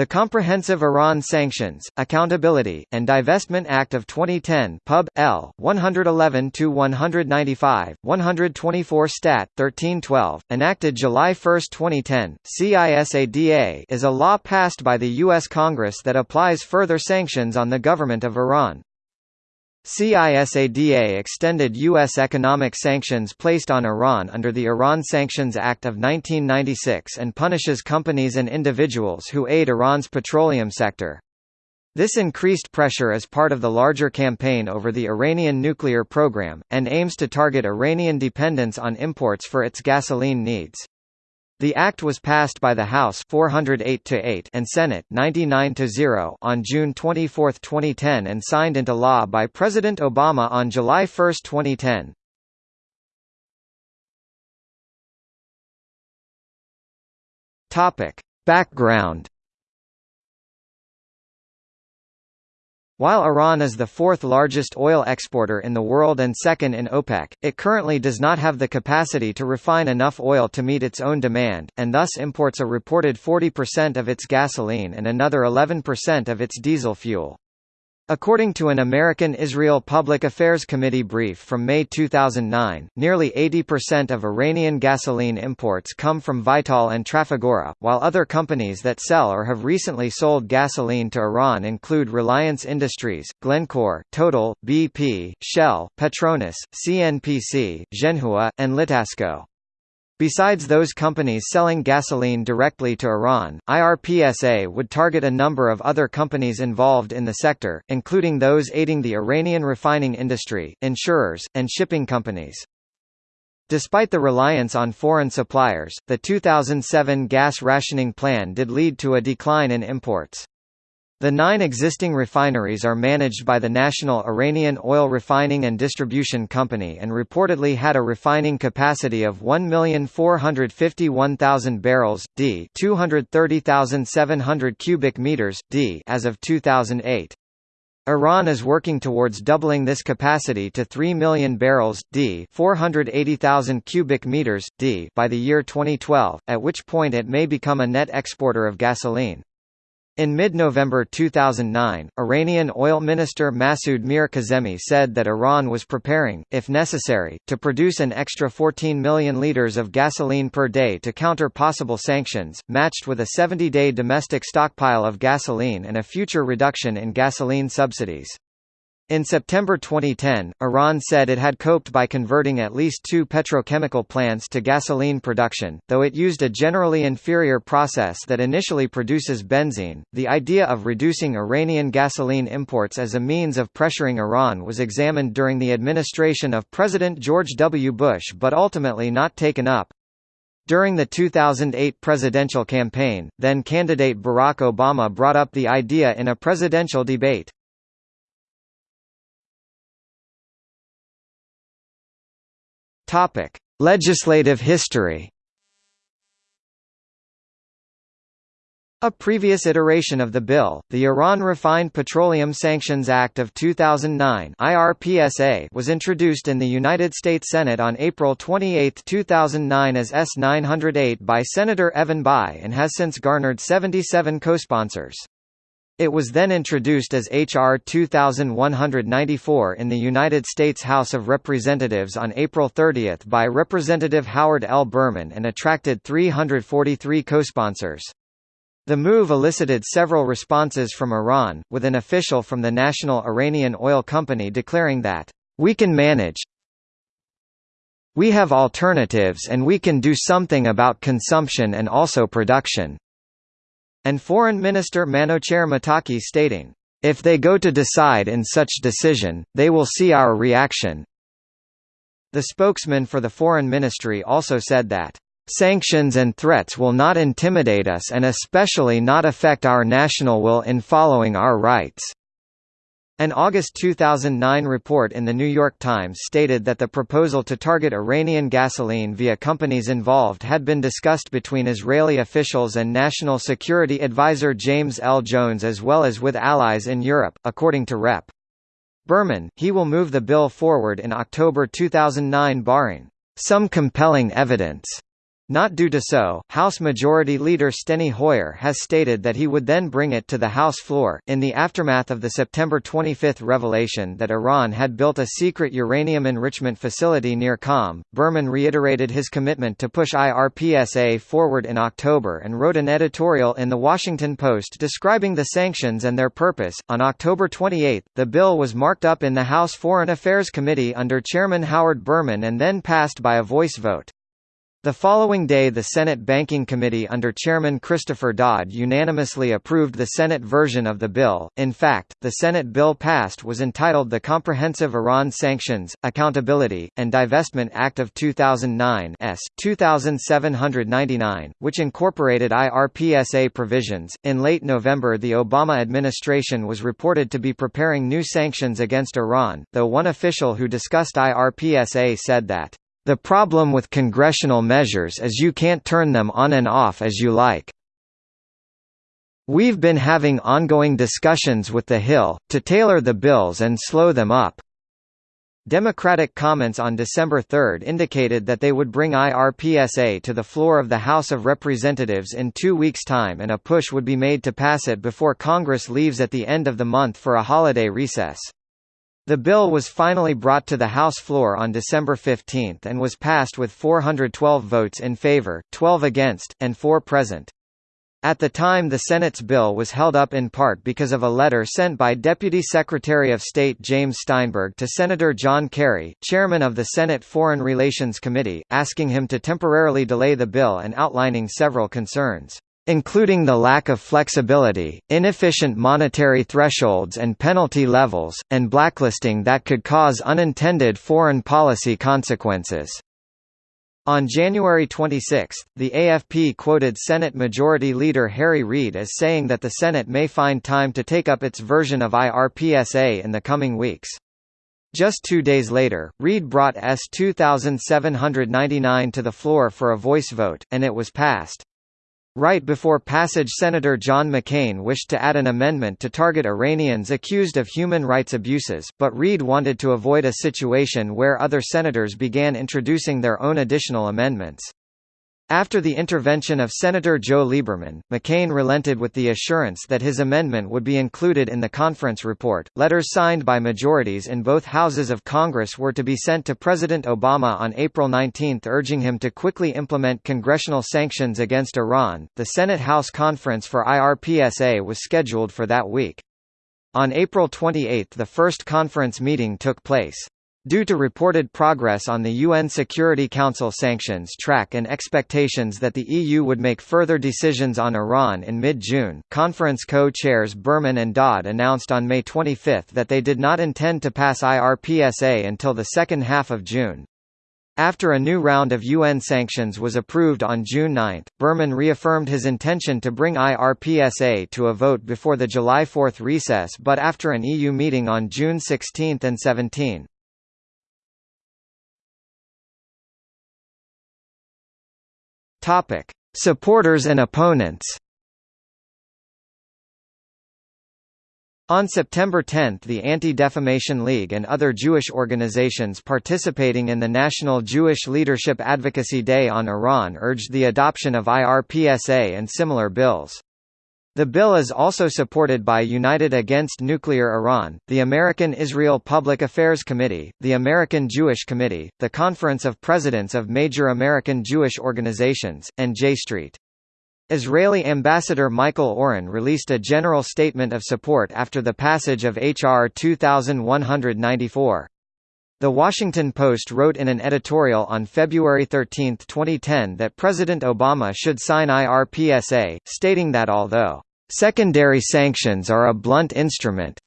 The Comprehensive Iran Sanctions, Accountability, and Divestment Act of 2010 Pub. L. 111-195, 124 Stat. 1312, enacted July 1, 2010, CISADA is a law passed by the U.S. Congress that applies further sanctions on the government of Iran. CISADA extended U.S. economic sanctions placed on Iran under the Iran Sanctions Act of 1996 and punishes companies and individuals who aid Iran's petroleum sector. This increased pressure is part of the larger campaign over the Iranian nuclear program, and aims to target Iranian dependence on imports for its gasoline needs. The act was passed by the House 408 to 8 and Senate 99 to 0 on June 24, 2010 and signed into law by President Obama on July 1, 2010. Topic: Background While Iran is the fourth largest oil exporter in the world and second in OPEC, it currently does not have the capacity to refine enough oil to meet its own demand, and thus imports a reported 40% of its gasoline and another 11% of its diesel fuel. According to an American-Israel Public Affairs Committee brief from May 2009, nearly 80% of Iranian gasoline imports come from Vitol and Trafigura, while other companies that sell or have recently sold gasoline to Iran include Reliance Industries, Glencore, Total, BP, Shell, Petronas, CNPC, Zhenhua, and Litasco. Besides those companies selling gasoline directly to Iran, IRPSA would target a number of other companies involved in the sector, including those aiding the Iranian refining industry, insurers, and shipping companies. Despite the reliance on foreign suppliers, the 2007 gas rationing plan did lead to a decline in imports. The nine existing refineries are managed by the National Iranian Oil Refining and Distribution Company and reportedly had a refining capacity of 1,451,000 barrels d 230,700 cubic meters d as of 2008. Iran is working towards doubling this capacity to 3 million barrels d 480,000 cubic meters d by the year 2012, at which point it may become a net exporter of gasoline. In mid-November 2009, Iranian oil minister Masoud Mir-Kazemi said that Iran was preparing, if necessary, to produce an extra 14 million litres of gasoline per day to counter possible sanctions, matched with a 70-day domestic stockpile of gasoline and a future reduction in gasoline subsidies. In September 2010, Iran said it had coped by converting at least two petrochemical plants to gasoline production, though it used a generally inferior process that initially produces benzene. The idea of reducing Iranian gasoline imports as a means of pressuring Iran was examined during the administration of President George W. Bush but ultimately not taken up. During the 2008 presidential campaign, then candidate Barack Obama brought up the idea in a presidential debate. Topic: Legislative history. A previous iteration of the bill, the Iran Refined Petroleum Sanctions Act of 2009 (IRPSA), was introduced in the United States Senate on April 28, 2009 as S-908 by Senator Evan Bayh and has since garnered 77 co-sponsors. It was then introduced as H.R. 2194 in the United States House of Representatives on April 30 by Representative Howard L. Berman and attracted 343 co-sponsors. The move elicited several responses from Iran, with an official from the National Iranian Oil Company declaring that, "...we can manage we have alternatives and we can do something about consumption and also production." And Foreign Minister Manouchehr Mottaki stating, "...if they go to decide in such decision, they will see our reaction." The spokesman for the Foreign Ministry also said that, "...sanctions and threats will not intimidate us and especially not affect our national will in following our rights." An August 2009 report in The New York Times stated that the proposal to target Iranian gasoline via companies involved had been discussed between Israeli officials and National Security Advisor James L. Jones as well as with allies in Europe, according to Rep. Berman, he will move the bill forward in October 2009 barring some compelling evidence Not due to so, House Majority Leader Steny Hoyer has stated that he would then bring it to the House floor. In the aftermath of the September 25 revelation that Iran had built a secret uranium enrichment facility near Qom, Berman reiterated his commitment to push IRPSA forward in October and wrote an editorial in The Washington Post describing the sanctions and their purpose. On October 28, the bill was marked up in the House Foreign Affairs Committee under Chairman Howard Berman and then passed by a voice vote. The following day the Senate Banking Committee under Chairman Christopher Dodd unanimously approved the Senate version of the bill. In fact, the Senate bill passed was entitled the Comprehensive Iran Sanctions, Accountability, and Divestment Act of 2009 S. 2799, which incorporated IRPSA provisions. In late November the Obama administration was reported to be preparing new sanctions against Iran, though one official who discussed IRPSA said that the problem with congressional measures is you can't turn them on and off as you like. We've been having ongoing discussions with the Hill, to tailor the bills and slow them up. Democratic comments on December 3 indicated that they would bring IRPSA to the floor of the House of Representatives in two weeks' time and a push would be made to pass it before Congress leaves at the end of the month for a holiday recess. The bill was finally brought to the House floor on December 15 and was passed with 412 votes in favor, 12 against, and 4 present. At the time the Senate's bill was held up in part because of a letter sent by Deputy Secretary of State James Steinberg to Senator John Kerry, chairman of the Senate Foreign Relations Committee, asking him to temporarily delay the bill and outlining several concerns including the lack of flexibility, inefficient monetary thresholds and penalty levels, and blacklisting that could cause unintended foreign policy consequences. On January 26, the AFP quoted Senate Majority Leader Harry Reid as saying that the Senate may find time to take up its version of IRPSA in the coming weeks. Just two days later, Reid brought S 2799 to the floor for a voice vote, and it was passed. Right before passage Senator John McCain wished to add an amendment to target Iranians accused of human rights abuses, but Reid wanted to avoid a situation where other senators began introducing their own additional amendments. After the intervention of Senator Joe Lieberman, McCain relented with the assurance that his amendment would be included in the conference report. Letters signed by majorities in both houses of Congress were to be sent to President Obama on April 19 urging him to quickly implement congressional sanctions against Iran. The Senate House Conference for IRPSA was scheduled for that week. On April 28 the first conference meeting took place. Due to reported progress on the UN Security Council sanctions track and expectations that the EU would make further decisions on Iran in mid-June, conference co-chairs Berman and Dodd announced on May 25 that they did not intend to pass IRPSA until the second half of June. After a new round of UN sanctions was approved on June 9, Berman reaffirmed his intention to bring IRPSA to a vote before the July 4 recess but after an EU meeting on June 16 and 17. Topic: Supporters and opponents. On September 10 the Anti-Defamation League and other Jewish organizations participating in the National Jewish Leadership Advocacy Day on Iran urged the adoption of IRPSA and similar bills. The bill is also supported by United Against Nuclear Iran, the American Israel Public Affairs Committee, the American Jewish Committee, the Conference of Presidents of Major American Jewish Organizations, and J Street. Israeli Ambassador Michael Oren released a general statement of support after the passage of H.R. 2194. The Washington Post wrote in an editorial on February 13, 2010 that President Obama should sign IRPSA, stating that although, "...secondary sanctions are a blunt instrument,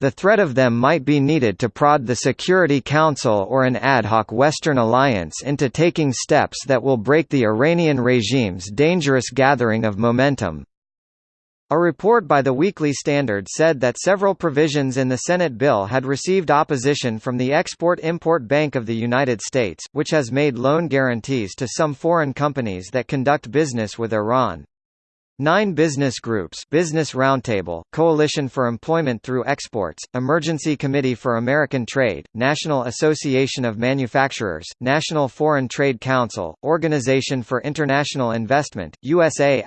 the threat of them might be needed to prod the Security Council or an ad hoc Western alliance into taking steps that will break the Iranian regime's dangerous gathering of momentum." A report by the Weekly Standard said that several provisions in the Senate bill had received opposition from the Export-Import Bank of the United States, which has made loan guarantees to some foreign companies that conduct business with Iran. Nine business groups Business Roundtable, Coalition for Employment Through Exports, Emergency Committee for American Trade, National Association of Manufacturers, National Foreign Trade Council, Organization for International Investment, USA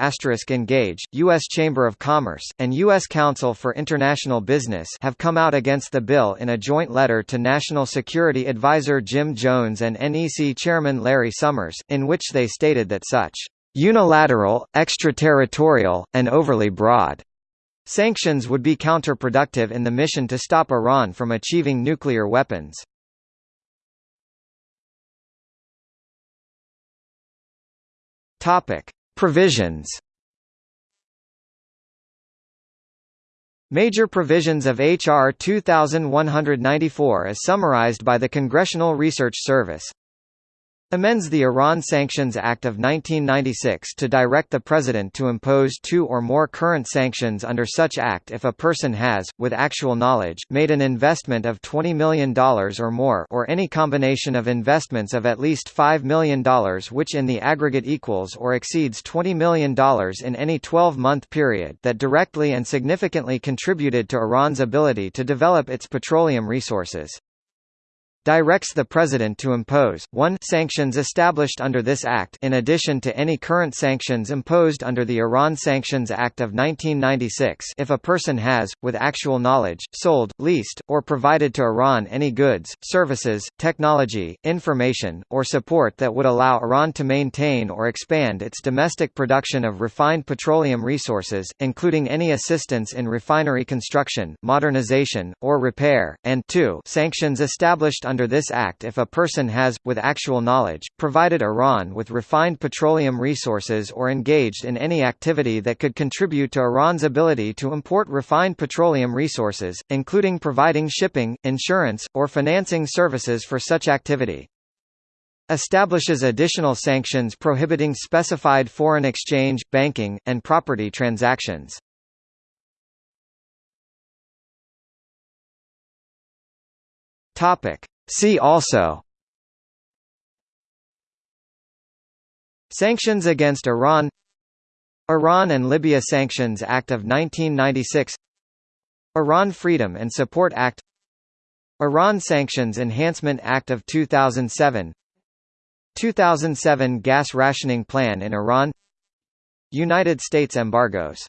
Engage, U.S. Chamber of Commerce, and U.S. Council for International Business have come out against the bill in a joint letter to National Security Advisor Jim Jones and NEC Chairman Larry Summers, in which they stated that such Unilateral, extraterritorial, and overly broad sanctions would be counterproductive in the mission to stop Iran from achieving nuclear weapons. Topic: Provisions. Major provisions of H.R. 2194 as summarized by the Congressional Research Service amends the Iran Sanctions Act of 1996 to direct the President to impose two or more current sanctions under such act if a person has, with actual knowledge, made an investment of $20 million or more or any combination of investments of at least $5 million which in the aggregate equals or exceeds $20 million in any 12-month period that directly and significantly contributed to Iran's ability to develop its petroleum resources directs the President to impose, 1 sanctions established under this Act in addition to any current sanctions imposed under the Iran Sanctions Act of 1996 if a person has, with actual knowledge, sold, leased, or provided to Iran any goods, services, technology, information, or support that would allow Iran to maintain or expand its domestic production of refined petroleum resources, including any assistance in refinery construction, modernization, or repair, and 2 sanctions established under this act if a person has, with actual knowledge, provided Iran with refined petroleum resources or engaged in any activity that could contribute to Iran's ability to import refined petroleum resources, including providing shipping, insurance, or financing services for such activity establishes additional sanctions prohibiting specified foreign exchange, banking, and property transactions. Topic: See also. Sanctions against Iran. Iran and Libya Sanctions Act of 1996 Iran Freedom and Support Act. Iran Sanctions Enhancement Act of 2007 2007 Gas Rationing Plan in Iran. United States embargoes